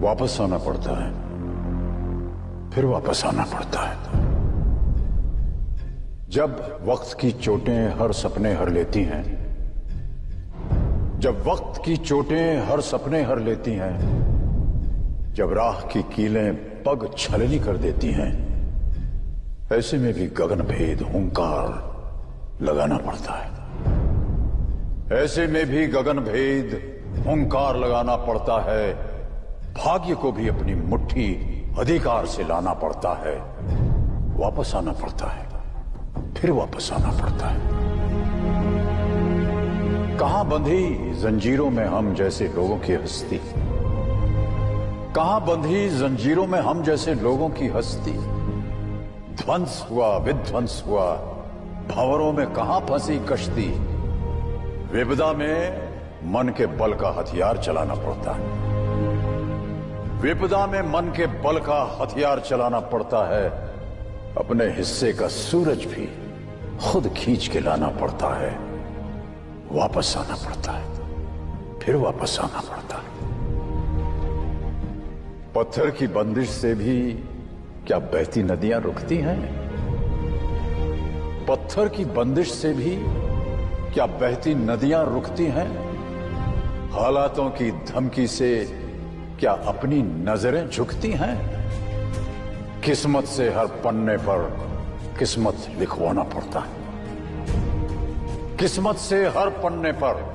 वापस आना पड़ता है। फिर वापस आना पड़ता है। जब वक्त की चोटें हर सपने हर लेती हैं, जब वक्त की चोटें हर सपने हर लेती हैं, जब राह की कीलें पग छलनी कर देती हैं, ऐसे में भी गगन भेद, हुंकार लगाना पड़ता है। ऐसे में भी गगन भेद, हुंकार लगाना पड़ता है। भाग्य को भी अपनी मुट्ठी अधिकार से लाना पड़ता है। वापस आना पड़ता है। फिर वापस आना पड़ता है। कहाँ बंधी जंजीरों में हम जैसे लोगों की हस्ती? कहाँ बंधी जंजीरों में हम जैसे लोगों की हस्ती? ध्वंस हुआ, विध्वंस हुआ, भंवरों में कहाँ फंसी कश्ती? विपदा में मन के बल का हथियार चलाना पड़ता है। विपदा में मन के बल का हथियार चलाना पड़ता है। अपने हिस्से का सूरज भी खुद खींच के लाना पड़ता है। वापस आना पड़ता है। फिर वापस आना पड़ता है। पत्थर की बंदिश से भी क्या बहती नदियाँ रुकती हैं? पत्थर की बंदिश से भी क्या बहती नदियाँ रुकती हैं? हालातों की धमकी से क्या अपनी नज़रें झुकती हैं? किस्मत से हर पन्ने पर किस्मत लिखवाना पड़ता है। किस्मत से हर पन्ने पर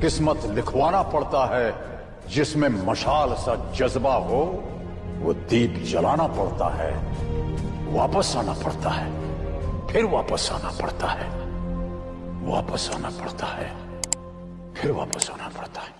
किस्मत लिखवाना पड़ता है। जिसमें मशाल सा जज्बा हो, वो दीप जलाना पड़ता है। वापस आना पड़ता है। फिर वापस आना पड़ता है। वापस आना पड़ता है। फिर वापस आना पड़ता है।